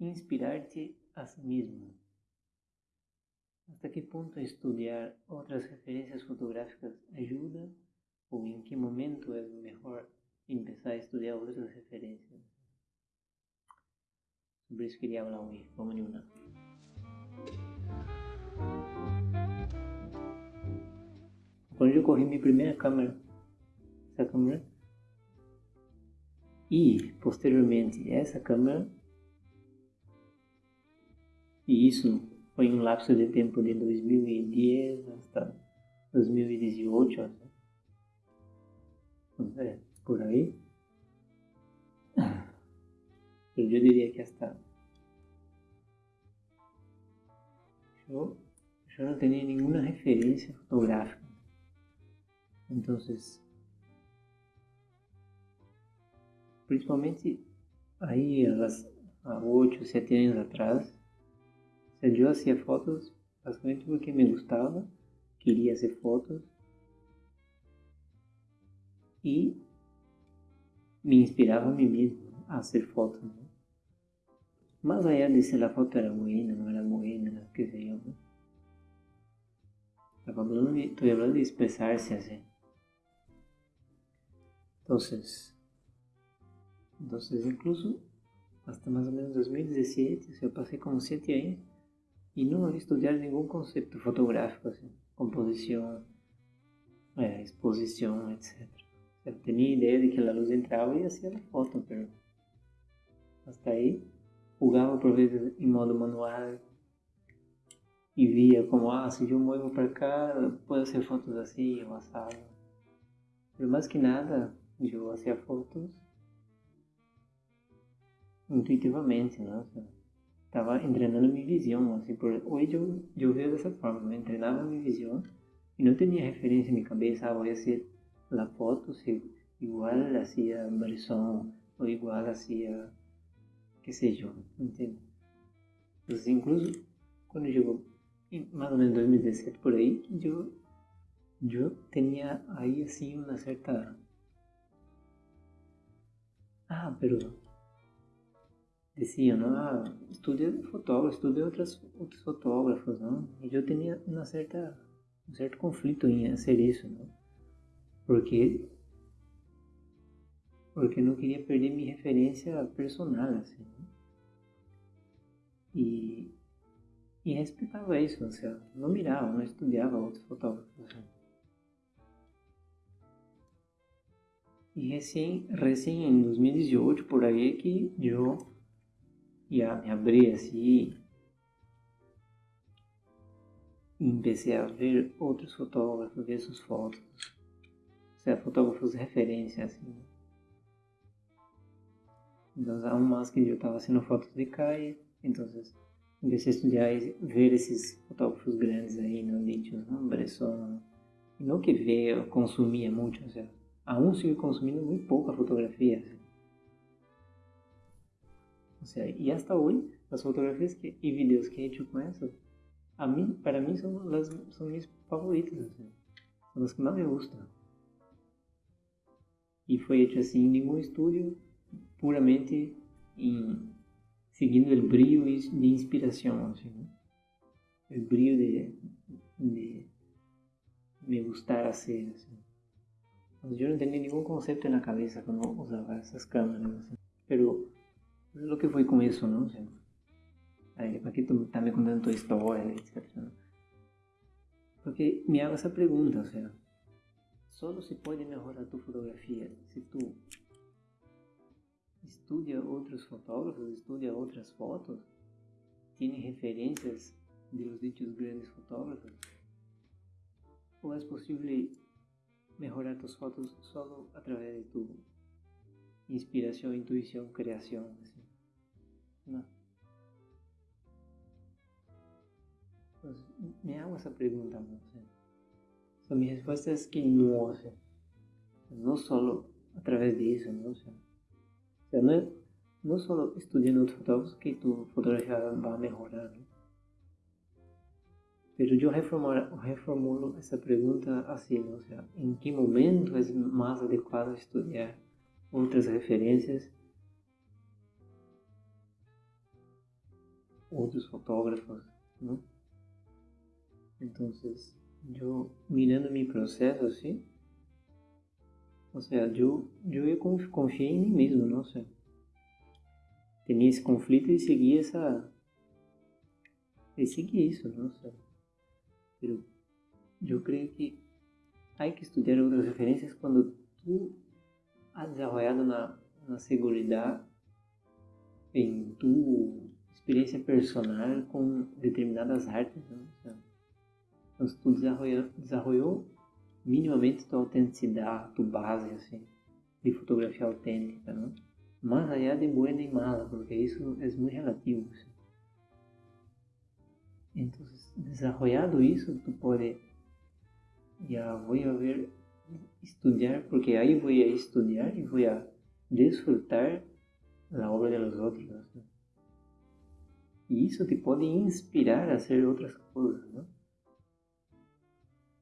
inspirar-te a si mesmo. Até que ponto estudar outras referências fotográficas ajuda? Ou em que momento é melhor começar a estudar outras referências? Sobre isso queria falar. Vamos em uma. Quando eu corri minha primeira câmera, essa câmera, e posteriormente essa câmera, e isso foi um lapso de tempo de 2010 hasta 2018, é, por aí. Eu diria que hasta eu, eu não tenho nenhuma referência fotográfica. Então, principalmente aí, há 8, 7 anos atrás, eu hacía fotos basicamente porque me gustava, queria fazer fotos e me inspirava a mim mesmo a fazer fotos. Né? Más allá de se a foto era buena, não era buena, qué sé yo. Estou falando de, estoy hablando de expressar-se assim. Entonces incluso hasta más o menos 2017, eu passei como 7 anos e não estudar nenhum conceito fotográfico, assim, composição, é, exposição, etc. Eu tinha ideia de que a luz entrava e fazia a foto, mas até aí jogava por vezes em modo manual e via como, ah, se eu movo para cá, pode ser fotos assim, ou assado. Mas mais que nada, eu fazia fotos intuitivamente, não? Estava treinando minha visão, assim, por hoje eu, eu vejo dessa forma, eu treinava minha visão e não tinha referência em minha cabeça, ah, vou fazer a foto se igual hacía Bresson ou igual hacía, que seja, entende? Então, incluso quando chegou mais ou menos 2017 por aí, eu, eu tinha aí assim uma certa ah, pero ¿no? Ah, estudia fotógrafo, estudia outras, outros fotógrafos, não? E eu tinha uma certa, um certo conflito em fazer isso, não? Porque porque não queria perder minha referência personal, assim. Né? E, e respeitava isso, seja, não mirava, não estudava outros fotógrafos. Assim. E recém, recém em 2018, por aí, que eu ya me abri assim e comecei a ver outros fotógrafos, ver suas fotos, ser fotógrafos de referência assim. Então há um mais que eu estava fazendo fotos de caia, então comecei a estudar e ver esses fotógrafos grandes aí, não ditos, não Bresson, e não que ver, consumia muito, ou seja, a um sigo consumindo muito pouca fotografia, y hasta hoy, las fotografías que, y videos que he hecho con eso, a para mí son, las, son mis favoritas, las que más me gustan. E foi hecho assim em nenhum estúdio, puramente em, seguindo o brilho de inspiração, assim, né? o brilho de, de me gustar hacer. Assim. Mas eu não tinha nenhum conceito na cabeça quando usava essas câmeras. Assim. Pero lo que fue con eso, ¿no? O sea, aquí tú también contando tu historia, etc. ¿no? Porque me hago esa pregunta, o sea, solo se puede mejorar tu fotografía si tú estudia otros fotógrafos, estudia otras fotos, tiene referencias de los dichos grandes fotógrafos, o es posible mejorar tus fotos solo a través de tu inspiração, intuição, criação. Assim. Não. me hago essa pergunta. ¿no? O sea, mi respuesta es que no, o sea, no solo a través de eso, ¿no? O sea, o sea no, es, no solo estudiando outros fotógrafos que tu fotografia vai melhorar, ¿no? Pero yo reformulo, reformulo essa pergunta assim, ¿no? o sea, ¿en que momento é mais adequado estudar outras referências otros fotógrafos, ¿no? Entonces, yo mirando mi proceso así, o sea, yo, yo confié en mí mismo, ¿no? O sea, tenía ese conflicto y seguí esa... Y seguí eso, ¿no? O sea, pero yo creo que hay que estudiar otras referencias cuando tú has desarrollado una, una seguridad en tu experiencia personal con determinadas artes, ¿no? O sea, entonces tú desarrolló, desarrolló minimamente tu autenticidade, tu base, assim, de fotografia autêntica, ¿no? Más allá de buena y mala, porque isso é muito relativo. Assim. Então, desarrollado isso, tu pode, já vou a ver, estudar, porque aí vou a estudar e vou a desfrutar a obra de los outros. ¿no? E isso te pode inspirar a fazer outras coisas, não?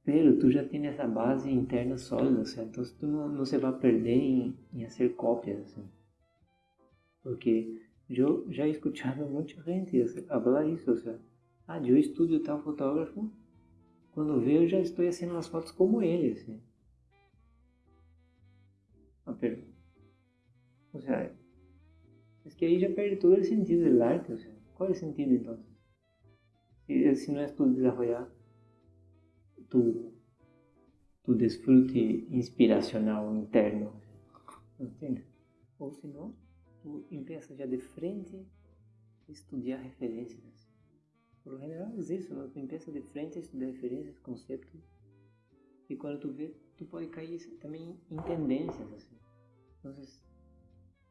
Pero tú ya tienes esa base interna sólida, o sea, entonces tú no, no se va a perder en, en hacer copias, así. Porque yo ya he escuchado a mucha gente hablar isso, o sea, ah, eu estudio tal fotógrafo, quando vejo já estou fazendo as fotos como ele, assim. Ah, pero, o sea, es que aí já perde todo o sentido do arte, o sea, qual é o sentido então? Se, se não é tudo desarrollar tu, tu desfrute inspiracional interno. Entende? Ou senão, tu empieza já de frente a estudar referências. Por general é isso, né? tu empieza de frente a estudar referências, conceitos, e quando tu vê, tu pode cair também em tendências, assim. Então,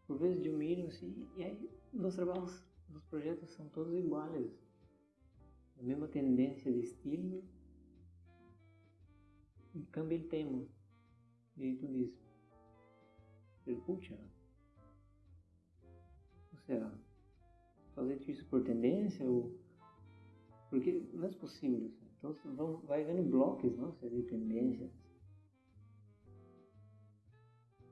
por vezes eu miro assim, e aí os trabalhos, os projetos são todos iguais. A mesma tendência de estilo, cambia el tema y tú dices, pero pucha, o sea, fazer isso por tendência ou porque não é possível. Então vão, vai vendo blocos, não, se de tendências.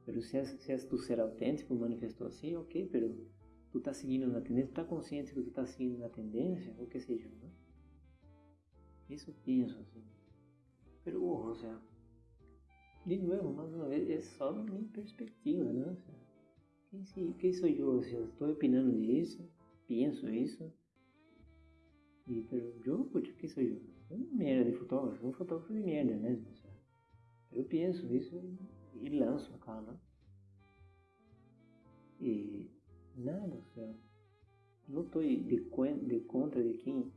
Pero se é, se é tu ser autêntico, manifestou assim, ok, pero tu tá seguindo na tendência, tu tá consciente que tu tá seguindo na tendência, ou que seja, não? Isso eu penso assim. Pero, o sea, de nuevo, más una vez, es solo mi perspectiva, ¿qué, sí, ¿qué soy yo? O sea, estoy opinando de eso, pienso eso. Y, pero yo, pucha, ¿qué soy yo? Soy una mierda de fotógrafo, un fotógrafo de mierda mesmo, sea, eu penso isso e lanço acá, ¿no? E nada, o sea, não estou de, de contra de quem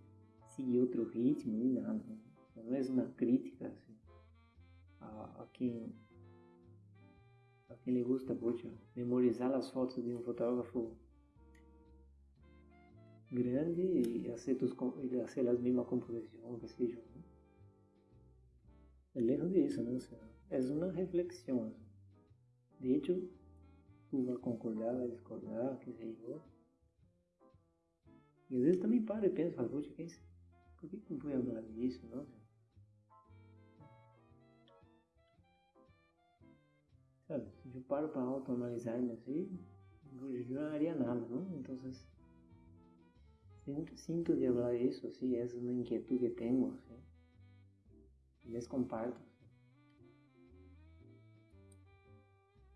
sigue outro ritmo nem nada. ¿no? não é uma crítica assim, a, a, quem a quem lhe gusta mucho memorizar as fotos de um fotógrafo grande e fazer, e as mesmas composições, que seja. Né? É lejos disso, né? O sea, é uma reflexão. De hecho, tu vai concordar, vai discordar, que sei eu. E às vezes também paro e penso, falo, poxa, que é isso? por que, eu fui falar disso, não? Sabe, se eu paro para autoanalisar-me assim, eu não haria nada, não? Então, sinto, sinto de falar isso, assim, essa é uma inquietude que tenho, assim, les comparto.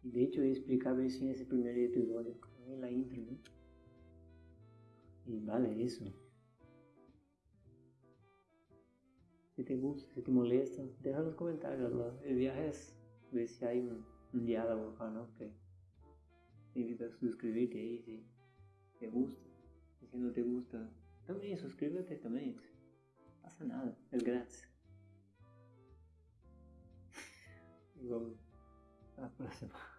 E de hecho eu explicava isso nesse primeiro episódio, na intro, né? E vale, isso. Se te gusta, se te molesta, deja nos comentários lá. El viaje es ver si hay un un diálogo acá, ¿no? Que te invito a suscribirte ahí si te gusta. Y si no te gusta, también suscríbete también. No pasa nada, es gratis. Y vamos a la próxima.